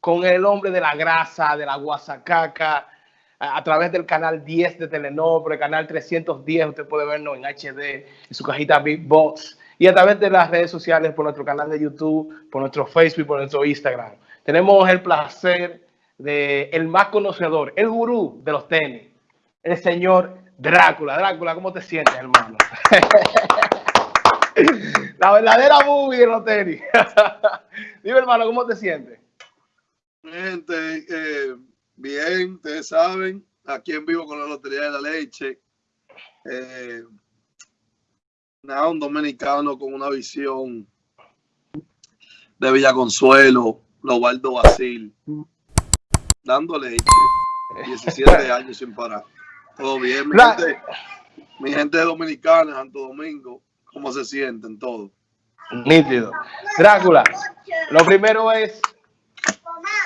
con el hombre de la grasa, de la guasacaca, a, través del canal 10 de Telenor, canal 310, usted puede vernos en HD, en su cajita Big Box, y a través de las redes sociales, por nuestro canal de YouTube, por nuestro Facebook, por nuestro Instagram. Tenemos el placer de el más conocedor, el gurú de los tenis, el señor Drácula. Drácula, ¿cómo te sientes, hermano? La verdadera movie de los tenis. Dime, hermano, ¿cómo te sientes? Gente, eh, bien, ustedes saben, aquí en vivo con la Lotería de la Leche. Eh, nada, un dominicano con una visión de Villa Consuelo, Lobaldo Basil, dando leche, 17 años sin parar. Todo bien, mi gente, mi gente dominicana, Santo Domingo, ¿cómo se sienten todos? Nítido. Drácula, lo primero es,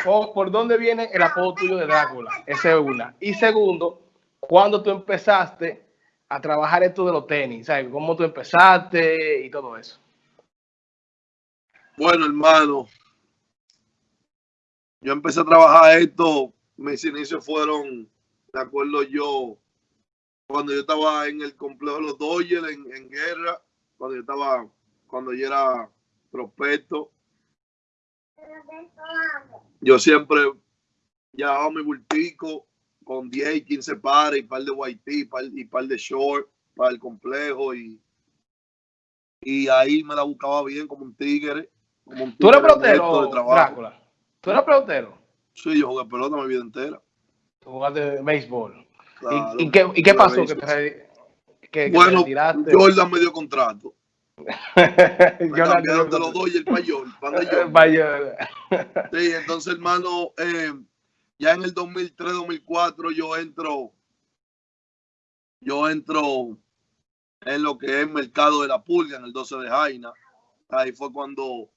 ¿por dónde viene el apodo tuyo de Drácula? Esa es una. Y segundo, ¿cuándo tú empezaste a trabajar esto de los tenis? ¿Sabes? ¿Cómo tú empezaste y todo eso? Bueno, hermano, yo empecé a trabajar esto, mis inicios fueron, de acuerdo yo, cuando yo estaba en el complejo de los Dodgers, en, guerra, cuando yo estaba, cuando yo era prospecto, yo siempre llevaba mi bultico con 10 y 15 pares y par de white y par, y par de short para el complejo y, y ahí me la buscaba bien como un tigre. Como un ¿Tú eres pelotero, Drácula? ¿Tú eres pelotero? Sí, yo jugué pelota mi vida entera. Tú jugaste béisbol. ¿Y, qué, ¿Y, qué, pasó? Que te, que, bueno, Jordan me dio contrato. me cambiaron de los dos y el mayor. mayor. sí, entonces, hermano, eh, ya en el 2003-2004 yo entro, yo entro en lo que es mercado de la pulga, en el 12 de Jaina. Ahí fue cuando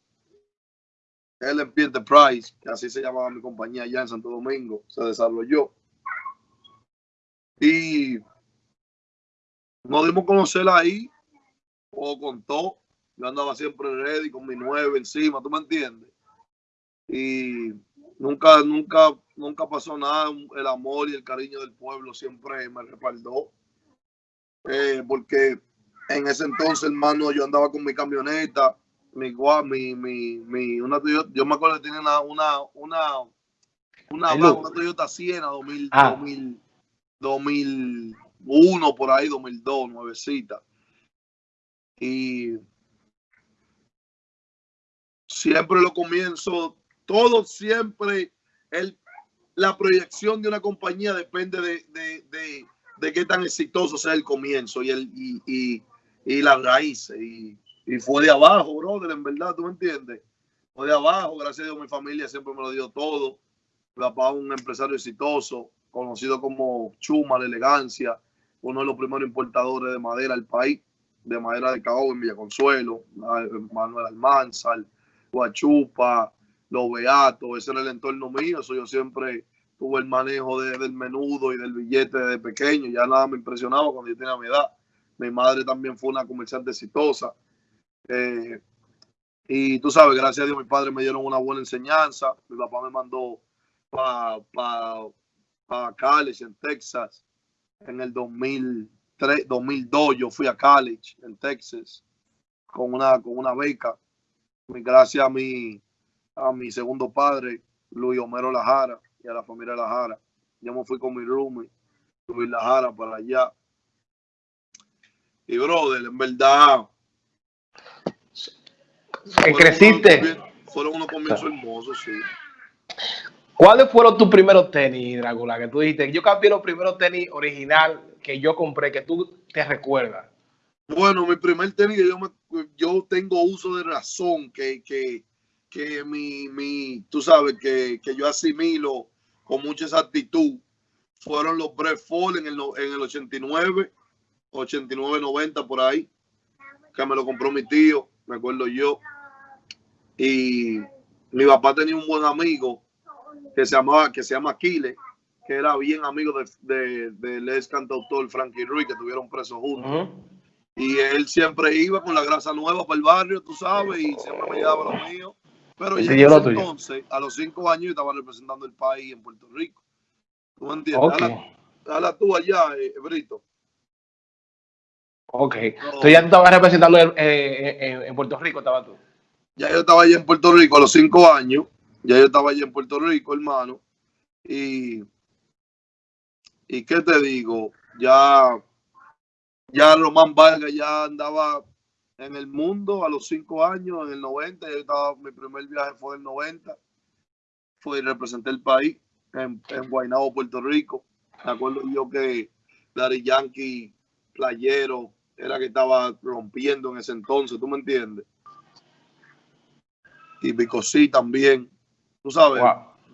LMP Enterprise, que así se llamaba mi compañía allá en Santo Domingo, se desarrolló. Y nos dimos a conocer ahí, o contó, yo andaba siempre ready con mi nueve encima, ¿tú me entiendes? Y nunca, nunca, nunca pasó nada, el amor y el cariño del pueblo siempre me respaldó. Eh, porque en ese entonces, hermano, yo andaba con mi camioneta, mi, mi, mi, mi una Toyota, yo me acuerdo que tenía una, una, una, una, una Toyota Siena 2000, 2000, 2001, por ahí, 2002, nuevecita. Y siempre lo comienzo, todo siempre, el, la proyección de una compañía depende de, de, de, de qué tan exitoso sea el comienzo y, el, y, y, y las raíces. Y, y fue de abajo, brother, en verdad, ¿tú me entiendes? Fue de abajo, gracias a Dios mi familia siempre me lo dio todo. Mi papá un empresario exitoso, conocido como Chuma, la elegancia, uno de los primeros importadores de madera del país, de madera de caoba en Villaconsuelo, Manuel Almanzar, Guachupa, Los Beatos, ese era el entorno mío, eso yo siempre tuve el manejo del menudo y del billete de pequeño, ya nada me impresionaba cuando yo tenía mi edad. Mi madre también fue una comerciante exitosa. Eh, y tú sabes, gracias a Dios, mi padre me dieron una buena enseñanza. Mi papá me mandó para pa, pa college en Texas en el 2003, 2002. Yo fui a college en Texas con una, con una beca. Gracias a mi, a mi segundo padre, Luis Homero Lajara, y a la familia Lajara. Yo me fui con mi roomie, Luis Lajara, para allá. Y brother, en verdad, creciste. fueron unos comienzos hermosos, sí. ¿Cuáles fueron tus primeros tenis, Dragula? Que tú dijiste, yo cambié los primeros tenis original que yo compré, que tú te recuerdas. Bueno, mi primer tenis, yo, yo tengo uso de razón, que, que, que mi, mi, tú sabes, que, que yo asimilo con mucha exactitud, fueron los Fall en el, en el 89, 89, 90 por ahí, que me lo compró mi tío, me acuerdo yo. Y mi papá tenía un buen amigo que se llamaba, que se llama Aquiles, que era bien amigo de, del ex cantautor Frankie Ruiz, que tuvieron presos juntos. Y él siempre iba con la grasa nueva para el barrio, tú sabes, y siempre me llevaba lo mío. Pero ya en ese entonces, a los cinco años, yo estaba representando el país en Puerto Rico. ¿Tú me entiendes? Okay. Habla, tú allá, eh, Brito. Ok. Entonces ya tú estabas representando eh, eh, en Puerto Rico, estaba tú. Ya yo estaba allá en Puerto Rico a los cinco años. Ya yo estaba allá en Puerto Rico, hermano. Y, y qué te digo, ya, ya Román Vargas ya andaba en el mundo a los cinco años, en el 90. Yo estaba, mi primer viaje fue en el 90. Fui y representé el país en, en Guaynabo, Puerto Rico. Me acuerdo yo que Daddy Yankee, playero, era que estaba rompiendo en ese entonces, ¿tú me entiendes? Y Bicosí también, tú sabes,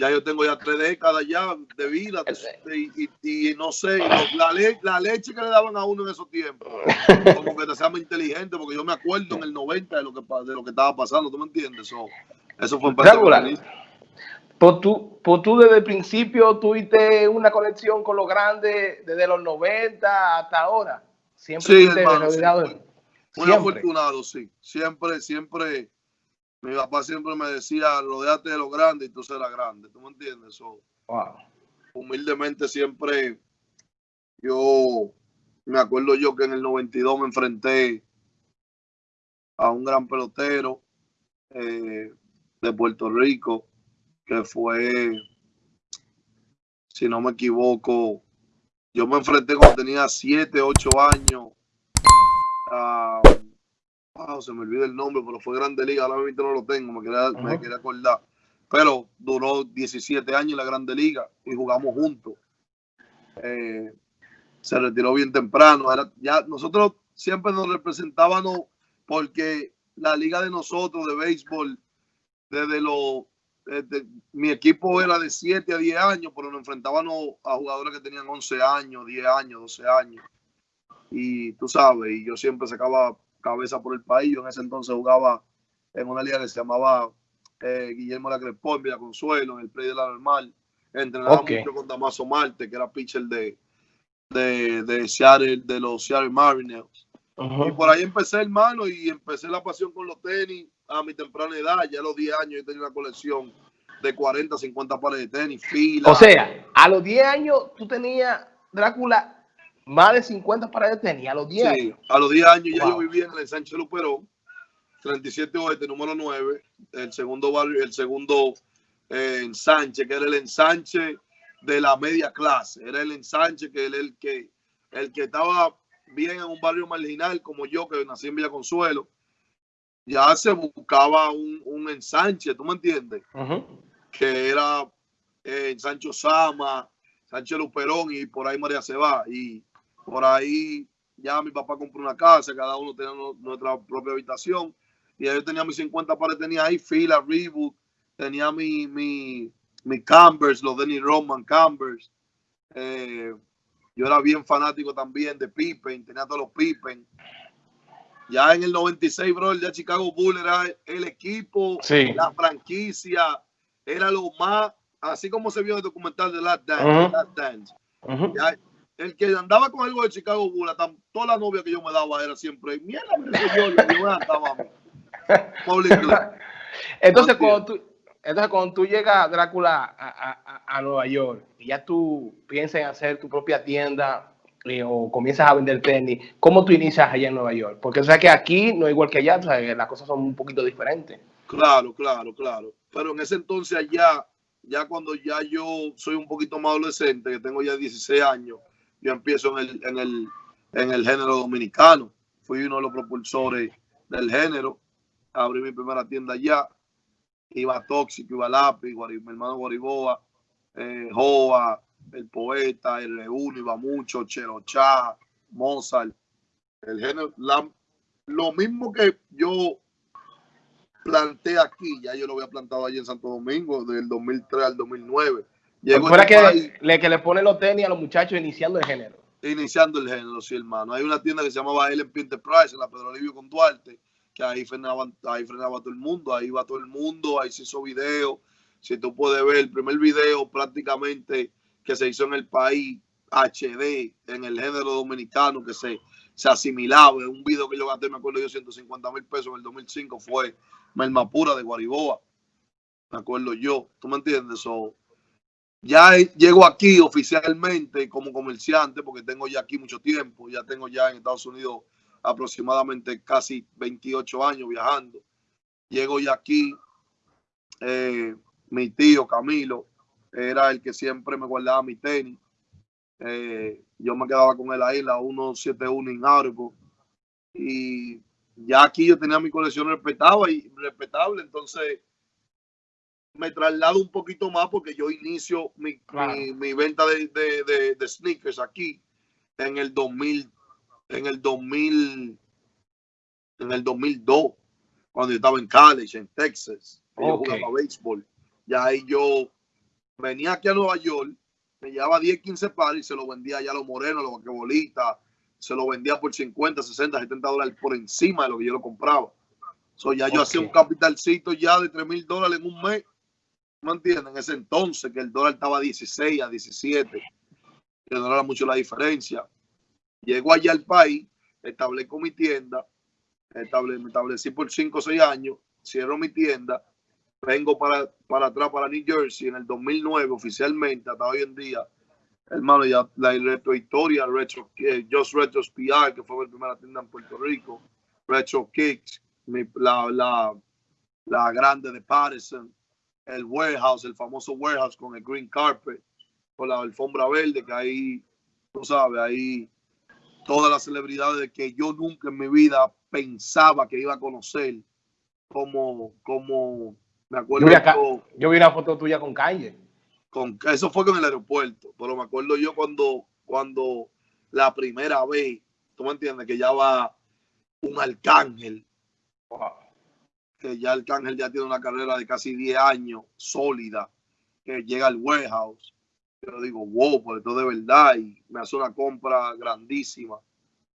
ya yo tengo ya tres décadas ya de vida y, no sé, la, la leche que le daban a uno en esos tiempos, como que te sea más inteligente, porque yo me acuerdo en el 90 de lo que, de lo que estaba pasando, ¿tú me entiendes? Eso, eso fue en pues tú, pues tú desde el principio tuviste una conexión con los grandes desde los 90 hasta ahora. Siempre sí, hermano, Muy afortunado, sí. Siempre, siempre, mi papá siempre me decía, rodeate de lo grande y tú serás grande. ¿Tú me entiendes? So, Humildemente siempre, yo me acuerdo yo que en el 92 me enfrenté a un gran pelotero eh, de Puerto Rico que fue, si no me equivoco, yo me enfrenté cuando tenía 7, 8 años. Se me olvida el nombre, pero fue Grande Liga. Ahora mismo no lo tengo, me quería, me quería acordar. Pero duró 17 años en la Grande Liga y jugamos juntos. Eh, se retiró bien temprano. Era, ya nosotros siempre nos representábamos porque la liga de nosotros de béisbol, desde los este, mi equipo era de 7 a 10 años, pero nos enfrentábamos a jugadores que tenían 11 años, 10 años, 12 años. Y tú sabes, y yo siempre sacaba cabeza por el país. Yo en ese entonces jugaba en una liga que se llamaba eh, Guillermo La Crespo en Villa Consuelo, en el play de la normal. Entrenaba mucho con Damaso Marte, que era pitcher de, de, de Seattle, de los Seattle Mariners. Y por ahí empecé, hermano, y empecé la pasión con los tenis a mi temprana edad, ya a los 10 años yo tenía una colección de 40, 50 pares de tenis, fila. O sea, a los 10 años tú tenías, Drácula, más de 50 pares de tenis, a los 10 sí, años. a los 10 años ya yo vivía en el Sánchez Luperón, 37 Oeste, número 9, el segundo barrio, el segundo eh, ensanche, que era el ensanche de la media clase, era el ensanche que era el que, el que estaba bien en un barrio marginal como yo, que nací en Villa Consuelo, ya se buscaba un, un ensanche, ¿tú me entiendes? Que era eh, Sancho Sama, Sánchez Luperón y por ahí María se va. Y por ahí ya mi papá compró una casa, cada uno tenía nuestra propia habitación. Y yo tenía mis 50 pares, tenía ahí fila, Reebok, tenía mi, mi, mi Cambers, los Denny Roman Cambers. Eh, yo era bien fanático también de Pippen, tenía todos los Pippen. Ya en el 96, bro, ya Chicago Bulls era el equipo, la franquicia, era lo más, así como se vio en el documental de Last Dance. El que andaba con algo de Chicago Bulls, toda la novia que yo me daba era siempre, mierda, yo, Entonces, cuando tú, entonces, cuando tú llegas, Drácula, a, a, Nueva York, y ya tú piensas en hacer tu propia tienda, eh, o comienzas a vender tenis, ¿cómo tú inicias allá en Nueva York? Porque o sea que aquí no es igual que allá, las cosas son un poquito diferentes. Claro, claro, claro. Pero en ese entonces allá, ya cuando ya yo soy un poquito más adolescente, que tengo ya 16 años, yo empiezo en el, en el, en el género dominicano. Fui uno de los propulsores del género. Abrí mi primera tienda allá. Iba Tóxico, iba Lápiz, mi hermano Guariboa, eh, Joa, el poeta, el Reúno, iba mucho, Cherochá, Mozart, el género, lo mismo que yo planté aquí, ya yo lo había plantado allí en Santo Domingo, del 2003 al 2009. Llegó este que, le, que le pone los tenis a los muchachos iniciando el género. Iniciando el género, sí, hermano. Hay una tienda que se llamaba LMP Enterprise en la Pedro Livio con Duarte, que ahí frenaba, ahí frenaba todo el mundo, ahí va todo el mundo, ahí se hizo video. Si tú puedes ver el primer video prácticamente que se hizo en el país HD, en el género dominicano, que se, se asimilaba. Un video que yo gasté, me acuerdo yo, 150 mil pesos en el 2005 fue Melma Pura de Guariboa. me acuerdo yo, ¿tú me entiendes? So, ya llego aquí oficialmente como comerciante porque tengo ya aquí mucho tiempo, ya tengo ya en Estados Unidos aproximadamente casi 28 años viajando. Llego ya aquí, eh, mi tío Camilo era el que siempre me guardaba mi tenis. Eh, yo me quedaba con él ahí, la 171 en Argo. Y ya aquí yo tenía mi colección respetable, y respetable entonces me traslado un poquito más porque yo inicio mi, mi, venta de, de, de, sneakers aquí en el 2000, en el 2000, en el 2002, cuando yo estaba en college, en Texas, yo jugaba béisbol. Ya ahí yo venía aquí a Nueva York, me llevaba 10, 15 pares y se lo vendía allá a los morenos, a los vaquebolitas, se lo vendía por 50, 60, 70 dólares por encima de lo que yo lo compraba. So, ya yo hacía un capitalcito ya de 3 mil dólares en un mes. ¿Me entienden? En ese entonces que el dólar estaba a 16, a 17, que no era mucho la diferencia. Llego allá al país, establezco mi tienda, me establecí por 5 o 6 años, cierro mi tienda, vengo para, para atrás, para New Jersey en el 2009 oficialmente, hasta hoy en día hermano, ya la retro historia, retro, eh, Just Retro que fue mi primera tienda en Puerto Rico, Retro Kicks, la, la, la grande de Patterson, el warehouse, el famoso warehouse con el green carpet, con la alfombra verde, que ahí, tú sabes, ahí todas las celebridades que yo nunca en mi vida pensaba que iba a conocer, como, como, me acuerdo. Yo yo vi una foto tuya con Calle con, eso fue con el aeropuerto, pero me acuerdo yo cuando, cuando la primera vez, tú me entiendes, que ya va un arcángel, que ya Arcángel ya tiene una carrera de casi 10 años sólida, que llega al warehouse. Yo digo, wow, pues esto de verdad, y me hace una compra grandísima.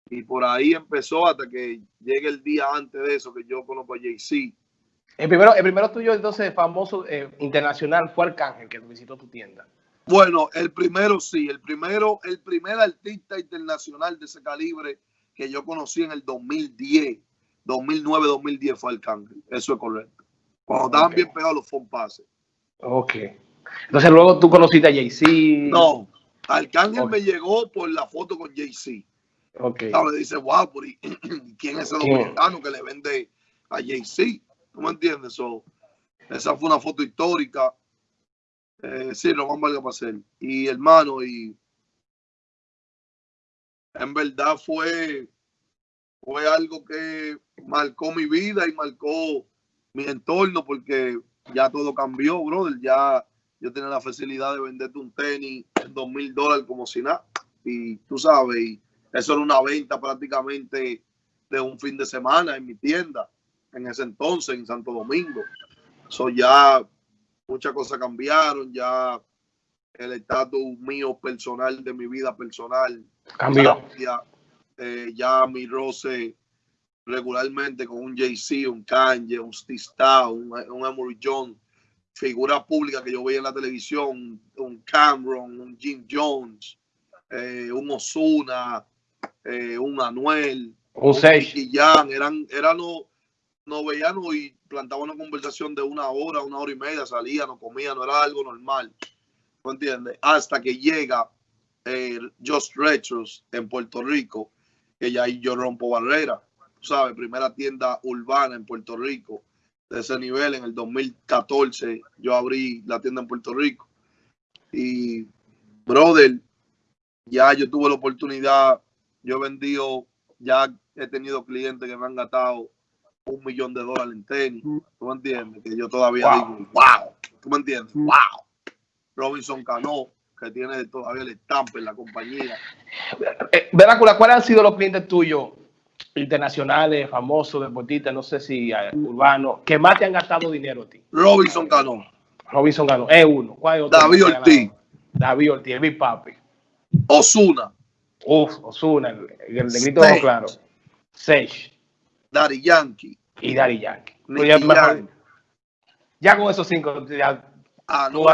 Y por ahí empezó hasta que llegue el día antes de eso, que yo conozco a JC el primero, el primero tuyo, entonces, famoso eh, internacional fue Arcángel, que visitó tu tienda. Bueno, el primero sí, el primero, el primer artista internacional de ese calibre que yo conocí en el 2010, 2009, 2010 fue Arcángel. Eso es correcto. Cuando estaban bien pegados los phone passes. Ok. Entonces luego tú conociste a Jay-Z. No, Arcángel me llegó por la foto con Jay-Z. Ok. Le dice, wow, ¿quién es ese dominicano que le vende a Jay-Z? ¿Tú me entiendes? So, esa fue una foto histórica. Eh, sí, Román Valga hacer. Y hermano, y en verdad fue, fue algo que marcó mi vida y marcó mi entorno porque ya todo cambió, brother. Ya yo tenía la facilidad de venderte un tenis en dos mil dólares como si nada. Y tú sabes, y eso era una venta prácticamente de un fin de semana en mi tienda en ese entonces en Santo Domingo. So ya muchas cosas cambiaron, ya el estatus mío personal de mi vida personal cambió. Ya, eh, ya mi roce regularmente con un JC, un Kanye, un Steve un, un Emory Jones, figura pública que yo veía en la televisión, un Cameron, un Jim Jones, eh, un Osuna, eh, un Anuel, un, un eran, eran los nos veíamos y plantaban una conversación de una hora, una hora y media, salía, no comía, no era algo normal. ¿No entiendes? Hasta que llega eh, Just Retros en Puerto Rico, que ya ahí yo rompo barrera. ¿Sabes? Primera tienda urbana en Puerto Rico. De ese nivel, en el 2014, yo abrí la tienda en Puerto Rico. Y, brother, ya yo tuve la oportunidad, yo he vendido, ya he tenido clientes que me han gastado un millón de dólares en tenis. ¿Tú me entiendes? Que yo todavía digo, wow. ¿Tú me entiendes? Wow. Robinson Cano, que tiene todavía el estampa en la compañía. Eh, Verácula, ¿cuáles han sido los clientes tuyos internacionales, famosos, deportistas, no sé si eh, urbanos, que más te han gastado dinero a ti? Robinson Cano. Robinson Cano, es uno. ¿Cuál es otro? David Ortiz. David Ortiz, el Big Papi. Osuna. Uf, Osuna, el, el negrito claro. Sage. Daddy Yankee. Y Daddy Yankee. Ya, con esos cinco, ya. Ah, no,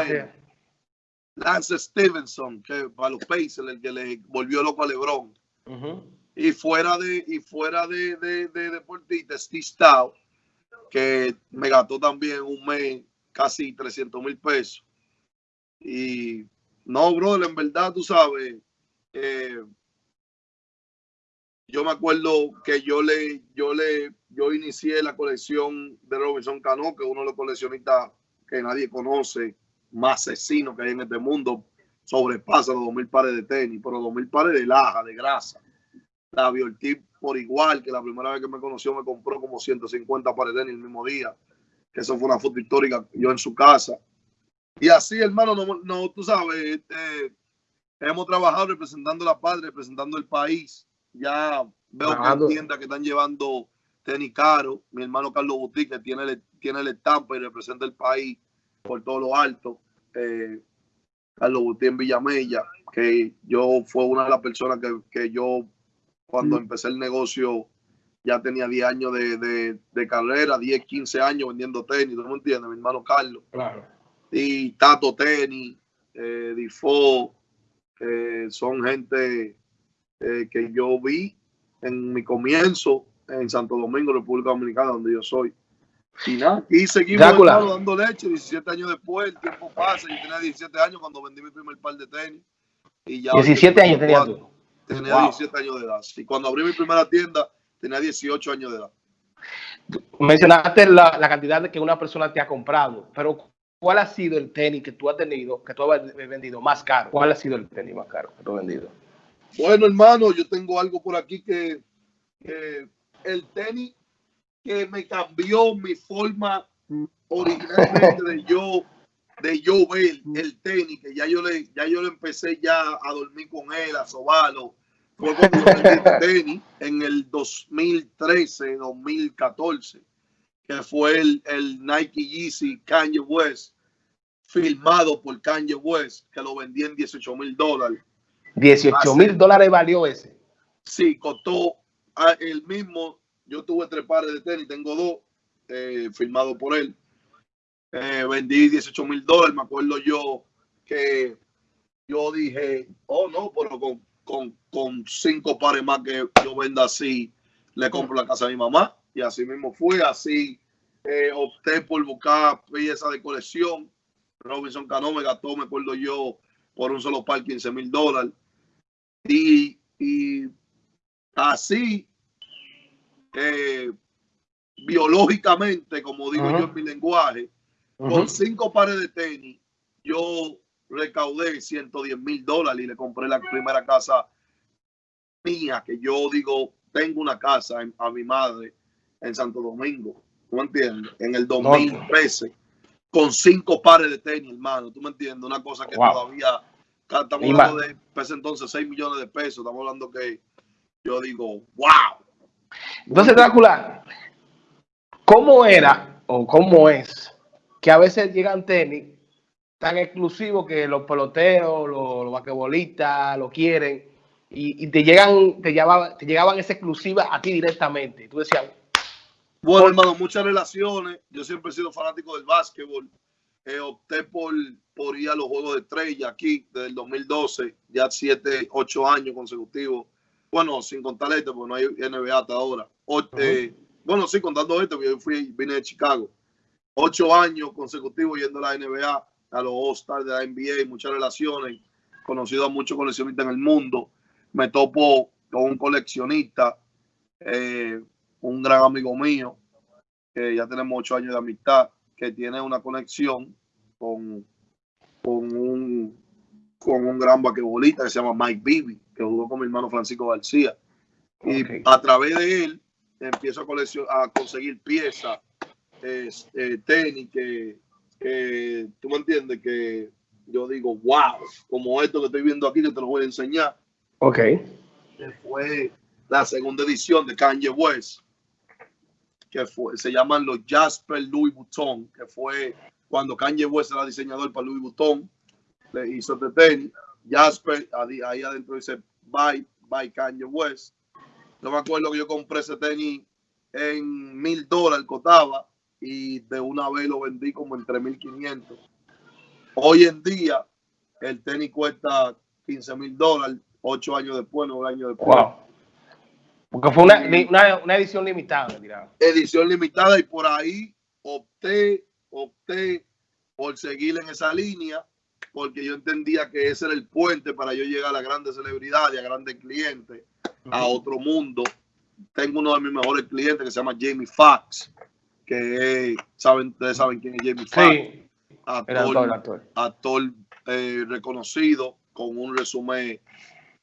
Lance Stevenson, que para los Pacers, el que le volvió loco a LeBron. Y fuera de, y fuera de, de, de deportista, Steve Stout, que me gastó también un mes casi 300 mil pesos. Y no, brother, en verdad, tú sabes, eh, yo me acuerdo que yo le, yo le, yo inicié la colección de Robinson Cano, que es uno de los coleccionistas que nadie conoce, más asesino que hay en este mundo, sobrepasa los 2.000 pares de tenis, pero 2.000 pares de laja, de grasa. La Biortip por igual, que la primera vez que me conoció me compró como 150 pares de tenis el mismo día, que eso fue una foto histórica yo en su casa. Y así, hermano, no, no tú sabes, este, hemos trabajado representando la patria, representando el país. Ya veo que hay tiendas que están llevando tenis caro. Mi hermano Carlos Boutique tiene, tiene el estampa y representa el país por todo lo alto. Eh, Carlos en Villamella, que yo fue una de las personas que, yo cuando mm. empecé el negocio ya tenía 10 años de, carrera, 10, 15 años vendiendo tenis, ¿tú me entiendes? Mi hermano Carlos. Claro. Y Tato Tenis, eh, Difo, eh, son gente eh, que yo vi en mi comienzo en Santo Domingo, República Dominicana, donde yo soy. Y nada, y seguimos dando leche 17 años después, el tiempo pasa, yo tenía 17 años cuando vendí mi primer par de tenis. Y ya 17 años tenía tú. Tenía 17 años de edad. Y cuando abrí mi primera tienda, tenía 18 años de edad. Mencionaste la, la cantidad de que una persona te ha comprado, pero ¿cuál ha sido el tenis que tú has tenido, que tú has vendido más caro? ¿Cuál ha sido el tenis más caro que tú has vendido? Bueno, hermano, yo tengo algo por aquí que, el tenis que me cambió mi forma originalmente de yo de yo ver el tenis, que ya yo le, ya yo le empecé ya a dormir con él, a sobarlo. Fue cuando yo tenis en el 2013, 2014 que fue el, el Nike Yeezy Kanye West, filmado por Kanye West, que lo vendí en 18 mil dólares. 18 mil dólares valió ese. Sí, costó ah, el mismo. Yo tuve tres pares de tenis, tengo dos, eh, firmado por él. Eh, vendí 18 mil dólares. Me acuerdo yo que yo dije, oh no, pero con, con, con cinco pares más que yo venda así, le compro la casa a mi mamá. Y así mismo fue, así eh, opté por buscar piezas de colección. Robinson Cano me gastó, me acuerdo yo, por un solo par 15 mil dólares. Y, así, eh, biológicamente, como digo yo en mi lenguaje, con cinco pares de tenis, yo recaudé 110 mil dólares y le compré la primera casa mía, que yo digo, tengo una casa a mi madre en Santo Domingo. ¿Tú me entiendes? En el 2013, con cinco pares de tenis, hermano. ¿Tú me entiendes? Una cosa que todavía estamos hablando de ese entonces 6 millones de pesos. Estamos hablando que yo digo, wow. Entonces, Drácula, ¿cómo era o cómo es que a veces llegan tenis tan exclusivos que los peloteros, los, los basquetbolistas lo quieren y, te llegan, te llevaban, te llegaban esa exclusiva a ti directamente? Tú decías, bueno, hermano, muchas relaciones. Yo siempre he sido fanático del básquetbol. Eh, opté por, por ir a los Juegos de Estrella aquí desde el 2012, ya 7, 8 años consecutivos. Bueno, sin contar este, porque no hay NBA hasta ahora. Eh, bueno, sí, contando este, porque yo fui, vine de Chicago. 8 años consecutivos yendo a la NBA, a los All-Stars de la NBA, muchas relaciones. Conocido a muchos coleccionistas en el mundo. Me topo con un coleccionista. Eh, un gran amigo mío, que ya tenemos ocho años de amistad, que tiene una conexión con, con, un, con un gran vaquebolista que se llama Mike Bibi, que jugó con mi hermano Francisco García. Y a través de él empiezo a, a conseguir piezas, eh, tenis, que, tú me entiendes, que yo digo, wow, como esto que estoy viendo aquí, que te lo voy a enseñar. Ok. fue la segunda edición de Kanye West que fue, se llaman los Jasper Louis Vuitton, que fue cuando Kanye West era diseñador para Louis Vuitton, le hizo este tenis. Jasper, ahí adentro dice Bye, bye Kanye West. Yo me acuerdo que yo compré ese tenis en mil dólares, costaba, y de una vez lo vendí como en 3.500. Hoy en día, el tenis cuesta 15 mil dólares, ocho años después, nueve años después. Porque fue una, una, edición limitada, Edición limitada y por ahí opté, opté por seguir en esa línea, porque yo entendía que ese era el puente para yo llegar a grandes celebridades, a grandes clientes, a otro mundo. Tengo uno de mis mejores clientes que se llama Jamie Foxx, que saben, ustedes saben quién es Jamie Foxx. Sí, actor, actor. actor eh, reconocido con un resumen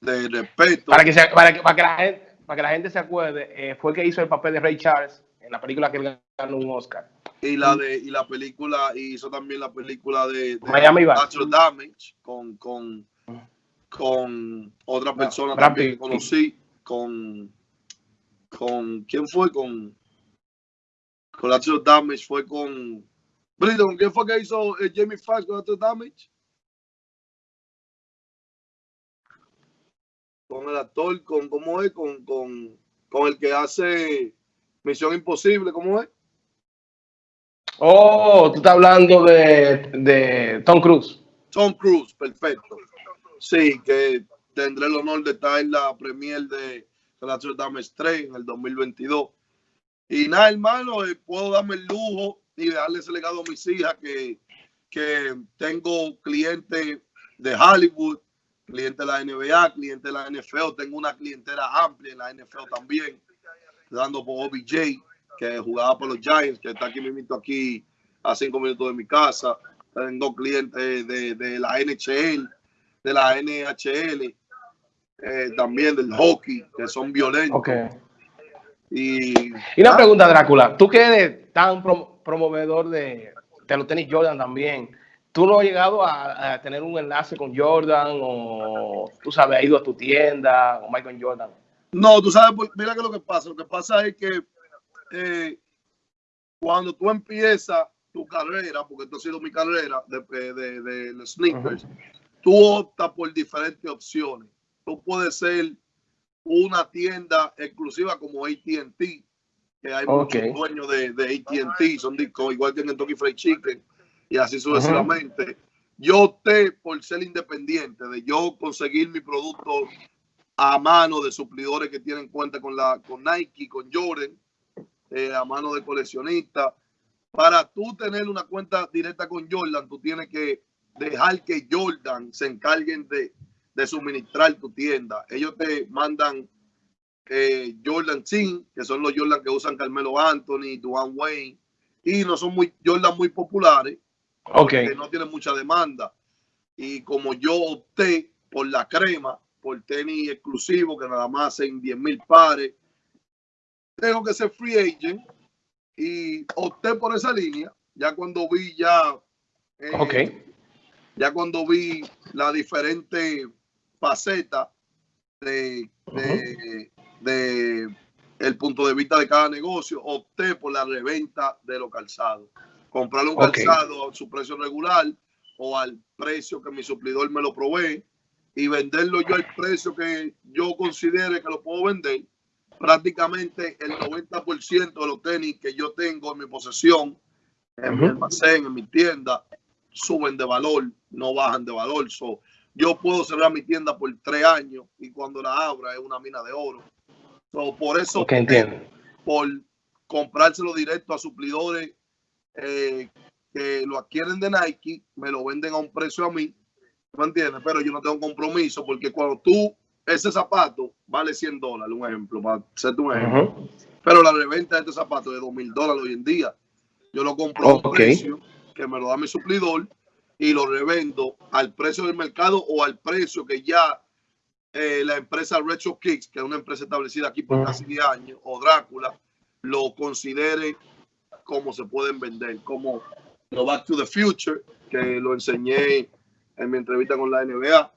de respeto. Para que, para que, para que, la, gente, para que la gente se acuerde, eh, fue que hizo el papel de Ray Charles en la película que ganó un Oscar. Y la de y la película, y hizo también la película de, de Miami Natural Damage con, con, con otra persona también que conocí, con, con ¿quién fue? Con, con Natural Damage, fue con Brito, ¿con quién fue que hizo eh, Jamie Foxx con Natural Damage? Con el actor, con, ¿cómo es? Con, con, con el que hace Misión Imposible, ¿cómo es? Oh, tú estás hablando de, de Tom Cruise. Tom Cruise, perfecto. Sí, que tendré el honor de estar en la premier de Natural Damage 3 en el 2022. Y nada, hermano, eh, puedo darme el lujo y darle ese legado a mis hijas que, que tengo clientes de Hollywood, clientes de la NBA, clientes de la NFL. Tengo una clientela amplia en la NFL también, dando por OBJ, que jugaba por los Giants, que está aquí mismo aquí a cinco minutos de mi casa. Tengo clientes de, de la NHL, de la NHL, eh, también del hockey, que son violentos. Okay. Y, Y una ah, pregunta, Drácula. Tú que eres tan prom- promovedor de, de los tenis Jordan también, ¿tú no has llegado a, a tener un enlace con Jordan o tú sabes, has ido a tu tienda o Michael Jordan? No, tú sabes, por- mira que lo que pasa. Lo que pasa es que eh, cuando tú empiezas tu carrera, porque esto ha sido mi carrera de, de, de- de los sneakers, tú optas por diferentes opciones. Tú puedes ser una tienda exclusiva como AT&T, que hay muchos dueños de, de AT&T, son discos igual que en Kentucky Fried Chicken y así sucesivamente. Yo opté por ser independiente, de yo conseguir mi producto a mano de suplidores que tienen cuenta con la con Nike, con Jordan, eh, a mano de coleccionistas. Para tú tener una cuenta directa con Jordan, tú tienes que dejar que Jordan se encarguen de, de suministrar tu tienda. Ellos te mandan eh, Jordan Team, que son los Jordan que usan Carmelo Anthony, Duane Wayne, y no son muy Jordan muy populares, que no tienen mucha demanda. Y como yo opté por la crema, por tenis exclusivo, que nada más hacen 10 mil pares, tengo que ser free agent y opté por esa línea. Ya cuando vi ya, eh, Ok. ya cuando vi la diferente faceta de, de, de el punto de vista de cada negocio, opté por la reventa de los calzados. Comprar un calzado a su precio regular o al precio que mi suplidor me lo provee y venderlo yo al precio que yo considere que lo puedo vender. Prácticamente el 90% de los tenis que yo tengo en mi posesión, en mi almacén, en mi tienda, suben de valor, no bajan de valor. So, yo puedo cerrar mi tienda por tres años y cuando la abra es una mina de oro. So, por eso, Ok, entiendo. por comprárselo directo a suplidores eh, que lo adquieren de Nike, me lo venden a un precio a mí, ¿me entiendes? Pero yo no tengo compromiso porque cuando tú, ese zapato vale 100 dólares, un ejemplo, para hacerte un ejemplo, pero la reventa de este zapato es de 2 mil dólares hoy en día. Yo lo compro a un precio que me lo da mi suplidor y lo revendo al precio del mercado o al precio que ya eh, la empresa Retro Kicks, que es una empresa establecida aquí por casi 10 años, o Drácula, lo considere como se pueden vender, como lo Back to the Future, que lo enseñé en mi entrevista con la NBA.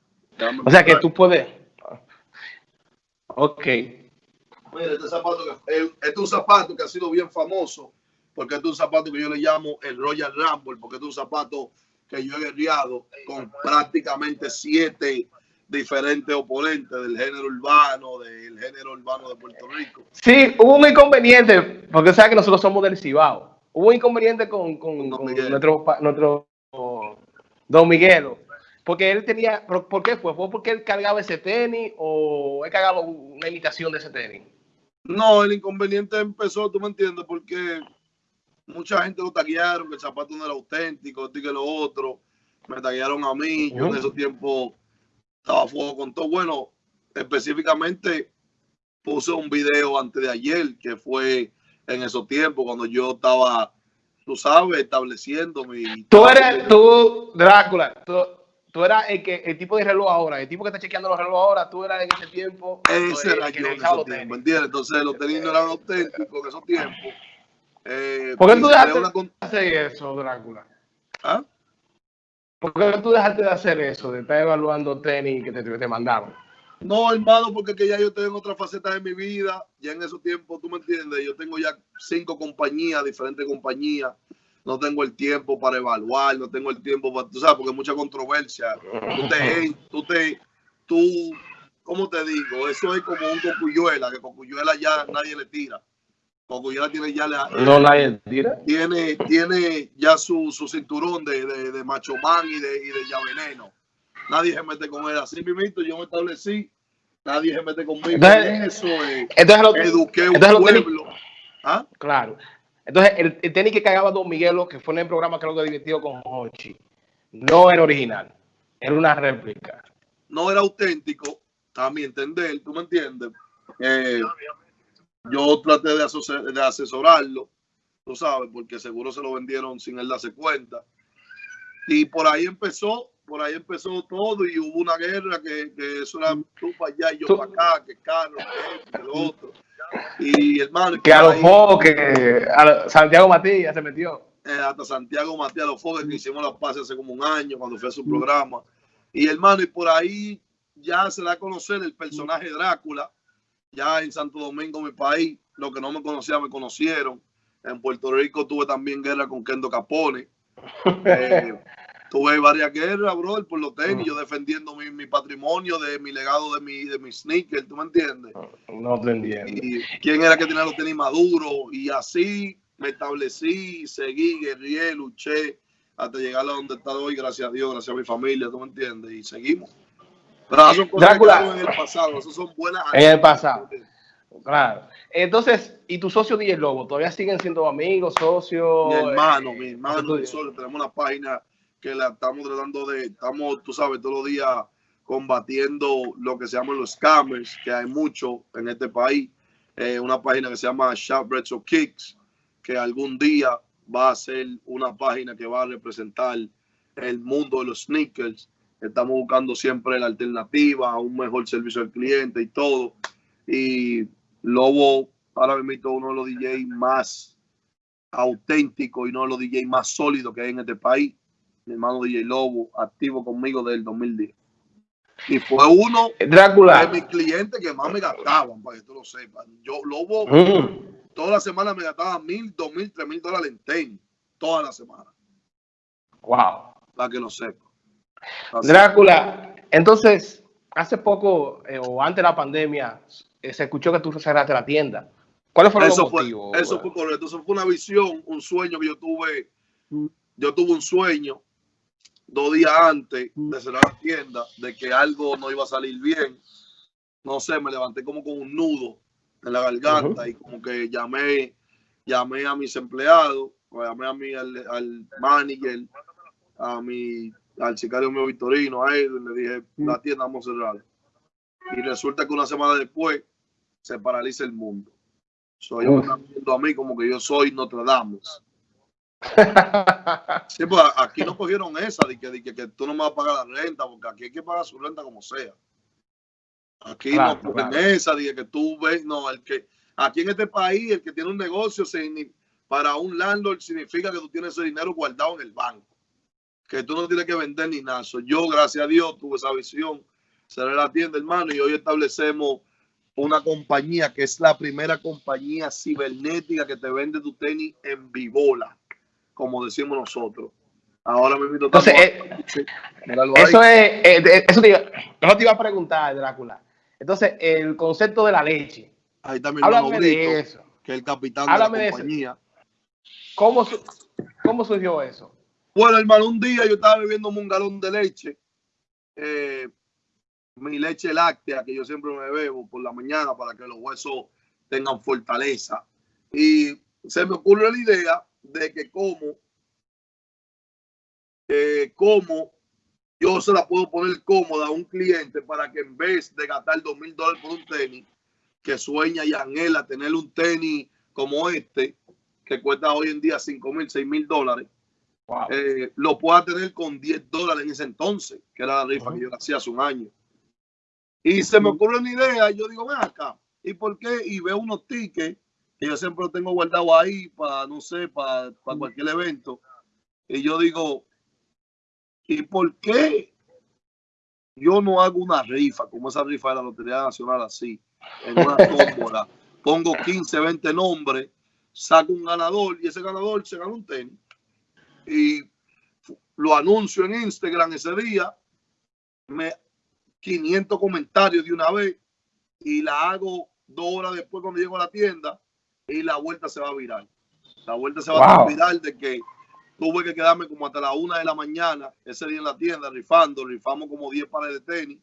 O sea que tú puedes. Ok. Mira, este zapato, que- el- este es un zapato que ha sido bien famoso, porque este es un zapato que yo le llamo el Royal Rumble, porque este es un zapato que yo he guerreado con prácticamente siete diferentes oponentes del género urbano, del género urbano de Puerto Rico. Sí, hubo un inconveniente, porque sabes que nosotros somos del Cibao. Hubo un inconveniente con, con- con nuestro, nuestro Don Miguelo. Porque él tenía, ¿pero ¿por qué fue? ¿Fue porque él cargaba ese tenis o él cargaba una imitación de ese tenis? No, el inconveniente empezó, tú me entiendes, porque mucha gente lo taguearon, que el zapato no era auténtico, esto y que lo otro. Me taguearon a mí, yo en esos tiempos estaba a fuego con todo. Bueno, específicamente puse un video antes de ayer, que fue en esos tiempos, cuando yo estaba, tú sabes, estableciendo mi... Tú eres, tú, Drácula, tú, eras el, que, el tipo de reloj ahora, el tipo que está chequeando los relojes ahora, tú eras en ese tiempo... Ese era yo en esos tiempos, ¿entiendes? Entonces los tenis no eran auténticos en esos tiempos. Eh, ¿Por qué tú dejaste de hacer eso, Drácula? ¿Ah? ¿Por qué tú dejaste de hacer eso, de estar evaluando tenis que te, te mandaron? No, hermano, porque que ya yo tengo otra faceta de mi vida. Ya en esos tiempos, tú me entiendes, yo tengo ya cinco compañías, diferentes compañías. No tengo el tiempo para evaluar, no tengo el tiempo para, tú sabes, porque hay mucha controversia. Tú te, tú te, tú, ¿cómo te digo? Eso es como un cocuyuela, que cocuyuela ya nadie le tira. Cocuyuela tiene ya la, No nadie tira. Tiene, tiene ya su, su cinturón de, de, de macho man y de, y de ya veneno nadie se mete con él. Así mismo yo me establecí, nadie se mete conmigo. Entonces, eso eh, entonces lo, eduqué un pueblo. ¿Ah? Claro. Entonces, el, tenis que cagaba Don Miguelo, que fue en el programa creo que divertido con Hochi, no era original, era una réplica. No era auténtico, a mi entender, ¿tú me entiendes? Eh, yo traté de, de asesorarlo, tú sabes, porque seguro se lo vendieron sin él darse cuenta. Y por ahí empezó por ahí empezó todo y hubo una guerra que, que eso era tú para allá y yo para acá, que Carlos, que el otro. Y hermano. Que a los foques, que a Santiago Matías se metió. Eh, hasta Santiago Matías, los foques que hicimos la paz hace como un año cuando fue a su programa. Y hermano, y por ahí ya se da a conocer el personaje Drácula. Ya en Santo Domingo, mi país, los que no me conocían me conocieron. En Puerto Rico tuve también guerra con Kendo Capone. Eh, tuve varias guerras, bro, por los tenis, yo defendiendo mi, patrimonio, de mi legado, de mi, de mi sneaker, ¿tú me entiendes? No te entiendo. Y quién era que tenía los tenis maduros, y así me establecí, seguí, guerrié, luché, hasta llegar a donde está hoy, gracias a Dios, gracias a mi familia, ¿tú me entiendes? Y seguimos. Pero eso son cosas que en el pasado, eso son buenas. En el pasado. Claro. Entonces, ¿y tu socio DJ Lobo? ¿Todavía siguen siendo amigos, socios? Mi hermano, mi hermano, tenemos una página que la estamos tratando de, estamos, tú sabes, todos los días combatiendo lo que se llaman los scammers, que hay mucho en este país. Eh, una página que se llama Shopbreads o Kicks, que algún día va a ser una página que va a representar el mundo de los sneakers. Estamos buscando siempre la alternativa, un mejor servicio al cliente y todo. Y Lobo, ahora mismo uno de los DJs más auténticos y uno de los DJs más sólidos que hay en este país mi hermano DJ Lobo, activo conmigo desde el 2010. Y fue uno Drácula. de mis clientes que más me gastaban, para que tú lo sepas. Yo, Lobo, mm. toda la semana me gastaba mil, dos mil, tres mil dólares en tenis. Toda la semana. Wow. Para que lo sepa. Drácula, entonces, hace poco eh, o antes de la pandemia, eh, se escuchó que tú cerraste la tienda. ¿Cuáles fueron eso los motivos? eso fue correcto. Eso fue una visión, un sueño que yo tuve. Mm. Yo tuve un sueño dos días antes de cerrar la tienda de que algo no iba a salir bien. No sé, me levanté como con un nudo en la garganta y como que llamé, llamé a mis empleados, llamé a mi, al, manager, a mi, al sicario mío Victorino, a él, y le dije, la tienda vamos a cerrar. Y resulta que una semana después se paraliza el mundo. So, ellos me están viendo a mí como que yo soy Notre Dame. Sí, pues aquí no cogieron esa de que, que, tú no me vas a pagar la renta, porque aquí hay que pagar su renta como sea. Aquí no cogen esa de que tú ves, no, el que aquí en este país, el que tiene un negocio para un landlord significa que tú tienes ese dinero guardado en el banco, que tú no tienes que vender ni nada. yo, gracias a Dios, tuve esa visión, cerré la tienda, hermano, y hoy establecemos una compañía que es la primera compañía cibernética que te vende tu tenis en Vivola como decimos nosotros. Ahora me invito Entonces, eh, eso es, eh, eso te iba, te iba a preguntar, Drácula. Entonces, el concepto de la leche. Ahí también Háblame de eso. Que el capitán de la compañía. ¿Cómo, ¿Cómo surgió eso? Bueno, hermano, un día yo estaba bebiendo un galón de leche. Eh, mi leche láctea, que yo siempre me bebo por la mañana para que los huesos tengan fortaleza. Y se me ocurre la idea de que como, eh, como yo se la puedo poner cómoda a un cliente para que en vez de gastar dos mil dólares por un tenis, que sueña y anhela tener un tenis como este, que cuesta hoy en día cinco mil, seis mil dólares, eh, lo pueda tener con 10 dólares en ese entonces, que era la rifa que yo hacía hace un año. Y se me ocurre una idea, y yo digo, ven acá, ¿y por qué? Y veo unos tickets yo siempre los tengo guardados ahí para, no sé, para, para cualquier evento. Y yo digo, ¿y por qué yo no hago una rifa, como esa rifa de la Lotería Nacional así, en una tómbola? Pongo 15, 20 nombres, saco un ganador y ese ganador se gana un tenis. Y lo anuncio en Instagram ese día, me 500 comentarios de una vez y la hago dos horas después cuando llego a la tienda y la vuelta se va a virar. La vuelta se va a virar de que tuve que quedarme como hasta la una de la mañana ese día en la tienda rifando, rifamos como 10 pares de tenis,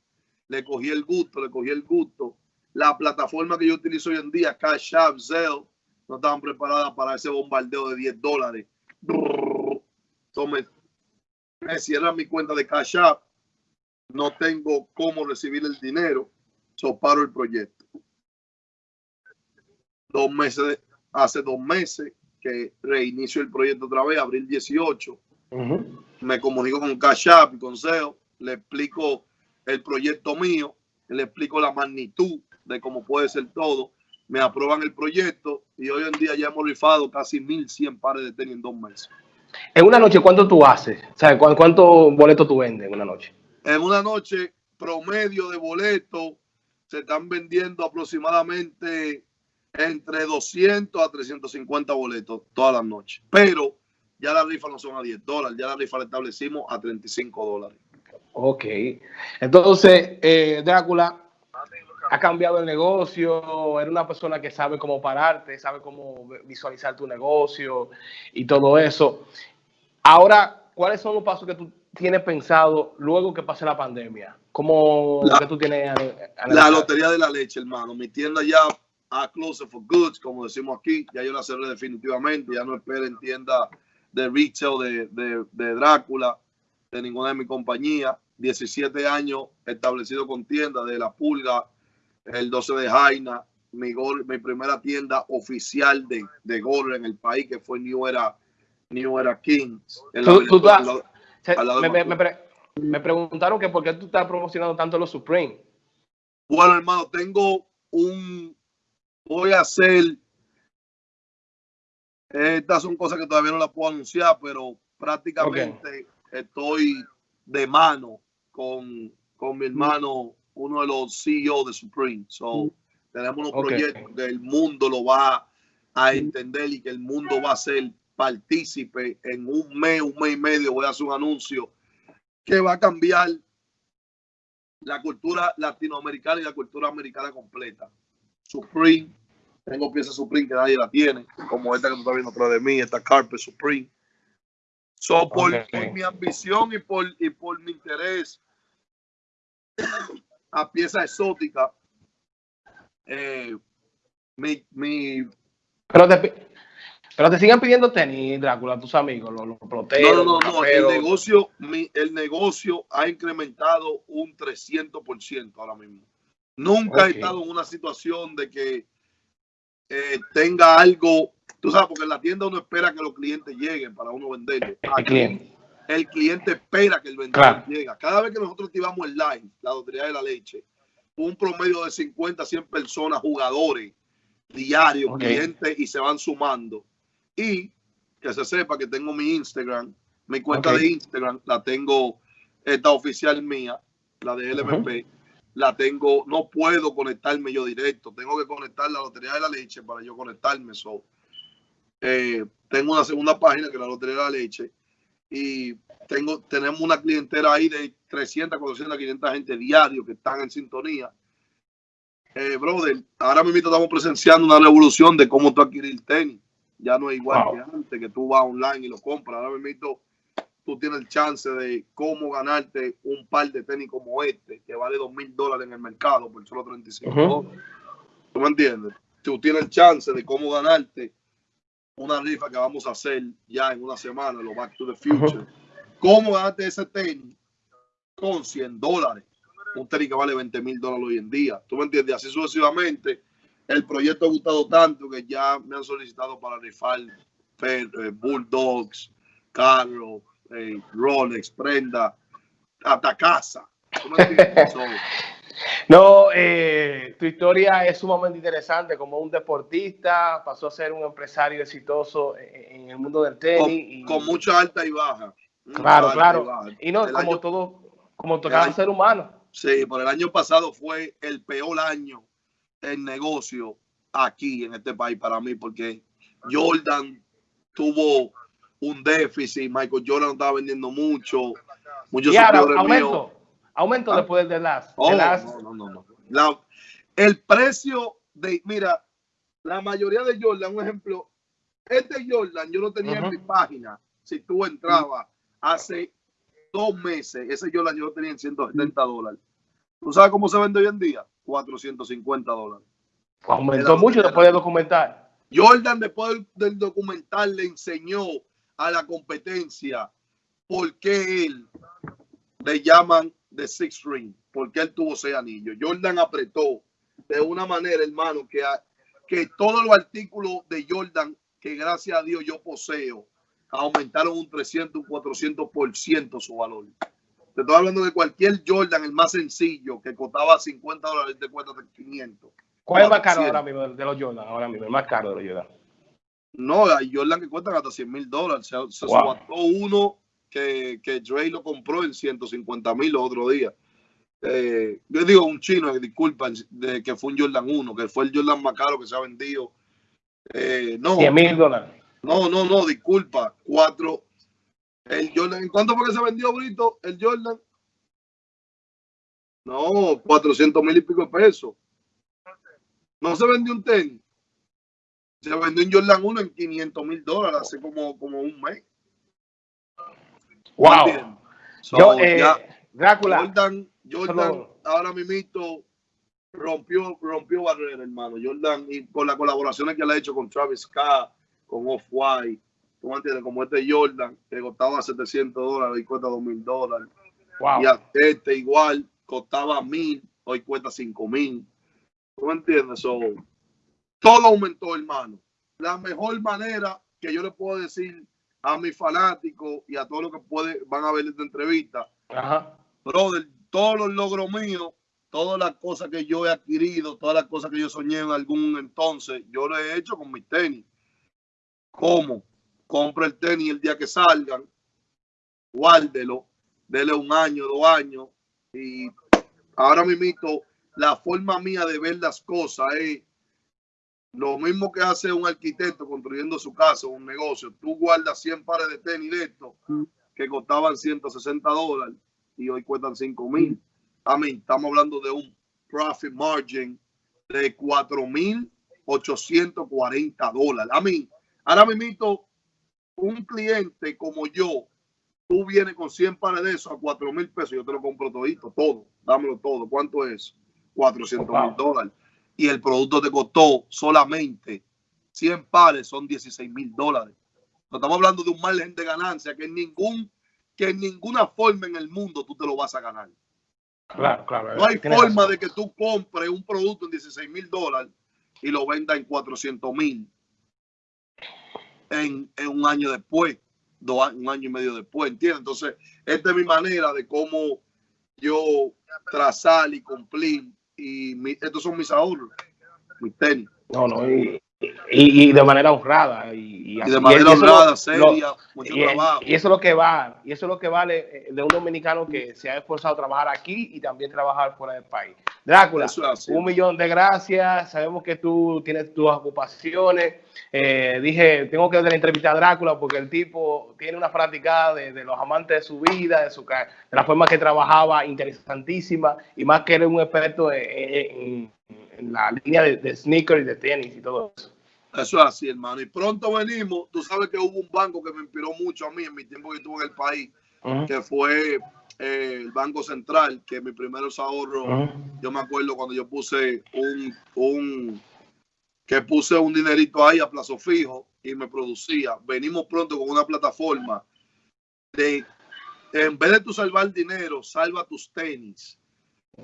le cogí el gusto, le cogí el gusto. La plataforma que yo utilizo hoy en día, Cash App, Zelle, no estaban preparadas para ese bombardeo de 10 dólares. Entonces me cierran mi cuenta de Cash App no tengo cómo recibir el dinero, so paro el proyecto. Dos meses, hace dos meses que reinicio el proyecto otra vez, abril 18. Me comunico con Cash App y Consejo, le explico el proyecto mío, le explico la magnitud de cómo puede ser todo. Me aprueban el proyecto y hoy en día ya hemos rifado casi 1100 pares de tenis en dos meses. En una noche, ¿cuánto tú haces? O ¿cuántos boletos tú vendes en una noche? En una noche promedio de boletos se están vendiendo aproximadamente entre 200 a 350 boletos todas las noches. Pero ya la rifa no son a 10 dólares, ya la rifa la establecimos a 35 dólares. Ok. Entonces, eh, Drácula ha cambiado el negocio, era una persona que sabe cómo pararte, sabe cómo visualizar tu negocio y todo eso. Ahora, ¿cuáles son los pasos que tú tienes pensado luego que pase la pandemia? ¿Cómo la, que tú tienes? la lotería de la leche, hermano. Mi tienda ya a close for goods, como decimos aquí, ya yo la cerré definitivamente. Ya no esperen tienda de retail de, de, Drácula, de ninguna de mi compañía. 17 años establecido con tienda de La Pulga, el 12 de Jaina, mi, mi primera tienda oficial de, de gorra en el país, que fue New Era, New Era Kings. Me, preguntaron que por qué tú estás promocionando tanto los Supreme. Bueno, hermano, tengo un... Voy a hacer... Estas son cosas que todavía no las puedo anunciar, pero prácticamente estoy de mano con, con mi hermano, uno de los CEO de Supreme. So, mm. tenemos unos proyectos que el mundo lo va a entender y que el mundo va a ser partícipe en un mes, un mes y medio, voy a hacer un anuncio que va a cambiar la cultura latinoamericana y la cultura americana completa. Supreme, tengo piezas Supreme que nadie la tiene, como esta que tú estás viendo atrás de mí, esta Carpet Supreme. So, por, mi ambición y por, y por mi interés a pieza exótica, eh, mi, mi, Pero pero te sigan pidiendo tenis, Drácula, tus amigos, los, los No, no, no, El, negocio, el negocio ha incrementado un 300% ahora mismo. Nunca he estado en una situación de que eh, tenga algo, tú sabes, porque en la tienda uno espera que los clientes lleguen para uno venderle. el cliente. El cliente espera que el vendedor llegue. Cada vez que nosotros activamos el live, la lotería de la leche, un promedio de 50 a 100 personas, jugadores diarios, clientes, y se van sumando. Y que se sepa que tengo mi Instagram, mi cuenta de Instagram, la tengo, esta oficial mía, la de LMP, la tengo, no puedo conectarme yo directo, tengo que conectar la Lotería de la Leche para yo conectarme. So, eh, tengo una segunda página que es la Lotería de la Leche y tengo, tenemos una clientela ahí de 300, 400, 500 gente diario que están en sintonía. Eh, brother, ahora mismo estamos presenciando una revolución de cómo tú adquirir tenis ya no es igual que antes, que tú vas online y lo compras. Ahora mismo tú tienes el chance de cómo ganarte un par de tenis como este, que vale dos mil dólares en el mercado por solo 35 dólares. ¿Tú me entiendes? Tú tienes el chance de cómo ganarte una rifa que vamos a hacer ya en una semana, los Back to the Future. ¿Cómo ganaste ese tenis con 100 dólares? Un tenis que vale 20 mil dólares hoy en día. ¿Tú me entiendes? Así sucesivamente. El proyecto ha gustado tanto que ya me han solicitado para rifar eh, Bulldogs, carros, eh, Rolex, prenda, hasta casa. No, eh, tu historia es sumamente interesante. Como un deportista, pasó a ser un empresario exitoso en el mundo del tenis. Con, mucha alta y baja. Claro, claro. Y, no, como todo, como cada ser humano. Sí, por el año pasado fue el peor año en negocio aquí en este país para mí, porque Jordan tuvo un déficit, Michael Jordan estaba vendiendo mucho, muchos y aumento. Aumento ah. después de las. Oh, no, no, no. el precio de, mira, la mayoría de Jordan, un ejemplo, este Jordan yo lo tenía en mi página. Si tú entrabas hace dos meses, ese Jordan yo lo tenía en 170 dólares. ¿Tú sabes cómo se vende hoy en día? 450 dólares. Aumentó mucho después del documental. Jordan después del documental le enseñó a la competencia por qué él le llaman de Six Ring, porque él tuvo seis anillos. Jordan apretó de una manera, hermano, que, que todos los artículos de Jordan, que gracias a Dios yo poseo, aumentaron un 300, un 400% su valor. Te estoy hablando de cualquier Jordan, el más sencillo, que costaba 50 dólares, te cuesta 500. ¿Cuál es más caro ahora mismo de los Jordan? Ahora mismo, el más caro de los Jordan. No, hay Jordan que cuestan hasta 100 mil dólares. Se, se uno que, que Dre lo compró en 150 mil otro día. Eh, yo digo un chino, disculpa, de que fue un Jordan 1, que fue el Jordan más caro que se ha vendido. Eh, no, 100 mil dólares. No, no, no, disculpa. Cuatro. El Jordan, ¿en cuánto fue que se vendió, Brito? El Jordan. No, 400 mil y pico de pesos. No se vendió un tenis. Se vendió un Jordan 1 en 500 mil dólares hace como, como un mes. Wow. Yo, eh, Drácula. Jordan, Jordan ahora mismo rompió, rompió barrera, hermano. Jordan, y con las colaboraciones que le ha hecho con Travis Scott, con Off-White, ¿tú entiendes? Como este Jordan, que costaba 700 dólares y cuesta 2 dólares. Wow. Y este igual costaba mil, hoy cuesta 5 mil. ¿Tú entiendes? Todo aumentó, hermano. La mejor manera que yo le puedo decir a mis fanáticos y a todos los que puede, van a ver esta entrevista. Ajá. Brother, todos los logros míos, todas las cosas que yo he adquirido, todas las cosas que yo soñé en algún entonces, yo lo he hecho con mis tenis. ¿Cómo? Compra el tenis el día que salgan, guárdelo, dele un año, dos años. Y ahora mismo la forma mía de ver las cosas es lo mismo que hace un arquitecto construyendo su casa, un negocio. Tú guardas 100 pares de tenis de estos que costaban 160 dólares y hoy cuestan 5 mil. A mí, estamos hablando de un profit margin de 4.840 dólares. A mí, ahora mismo, un cliente como yo, tú vienes con 100 pares de eso a 4 mil pesos, yo te lo compro todito, todo, dámelo todo. ¿Cuánto es? 400 mil dólares y el producto te costó solamente 100 pares, son 16 mil dólares. estamos hablando de un margen de ganancia que en, ningún, que en ninguna forma en el mundo tú te lo vas a ganar. Claro, claro. No hay forma de que tú compres un producto en 16 mil dólares y lo vendas en 400 mil en, un año después, dos, un año y medio después, ¿entiendes? Entonces, esta es mi manera de cómo yo trazar y cumplir y estos son mis ahorros, mis tenis. No, no, y, y, de manera honrada. Y, de manera honrada, seria, mucho trabajo. Y eso es lo que va, y eso es lo que vale eh, de un dominicano que se ha esforzado a trabajar aquí y también trabajar fuera del país. Drácula, un millón de gracias. Sabemos que tú tienes tus ocupaciones. Eh, dije, tengo que dar la entrevista a Drácula porque el tipo tiene una práctica de, de, los amantes de su vida, de, su, de la forma que trabajaba, interesantísima, y más que eres un experto en en la línea de, de sneakers y de tenis y todo eso. Eso es así, hermano. Y pronto venimos. Tú sabes que hubo un banco que me inspiró mucho a mí en mi tiempo que estuve en el país, que fue eh, el Banco Central, que mis primeros ahorros, yo me acuerdo cuando yo puse un, un que puse un dinerito ahí a plazo fijo y me producía. Venimos pronto con una plataforma de, en vez de tú salvar dinero, salva tus tenis.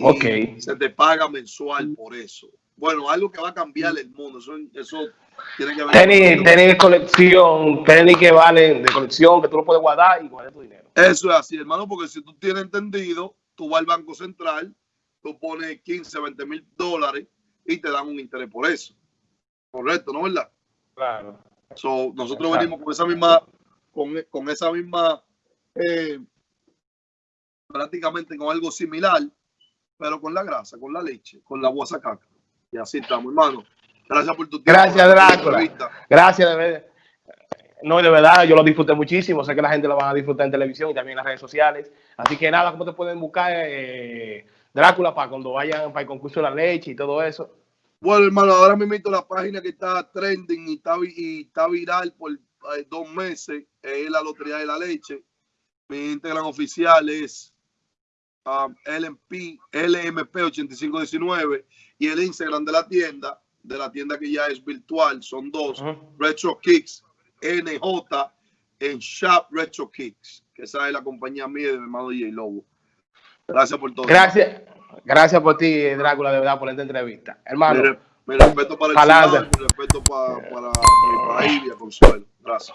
Ok. Se te paga mensual por eso. Bueno, algo que va a cambiar el mundo. Eso. Tenis, tenis de colección, tenis que valen de colección, que tú lo puedes guardar y guardar tu dinero. Eso es así, hermano, porque si tú tienes entendido, tú vas al Banco Central, tú pones 15, 20 mil dólares y te dan un interés por eso. Correcto, ¿no verdad? Claro. So, nosotros venimos con esa misma, con, con esa misma, eh, prácticamente con algo similar, pero con la grasa, con la leche, con la guasacaca. Y así estamos, hermano. Gracias por tu tiempo. Gracias, Drácula. Gracias, de verdad. No, de verdad, yo lo disfruté muchísimo. Sé que la gente lo va a disfrutar en televisión y también en las redes sociales. Así que nada, ¿cómo te pueden buscar eh, Drácula para cuando vayan para el concurso de la leche y todo eso? Bueno, hermano, ahora me meto la página que está trending y está, y está viral por eh, dos meses. Es la Lotería de la Leche. Mi Instagram oficial es um, LMP, LMP8519 y el Instagram de la tienda, de la tienda que ya es virtual, son dos, uh. Retro Kicks NJ en Shop Retro Kicks, que esa es la compañía mía de mi hermano DJ Lobo. Gracias por todo. Gracias, gracias por ti, Drácula, de verdad, por esta entrevista. Hermano. Mi, respeto para el mi respeto para, para, Consuelo. Gracias.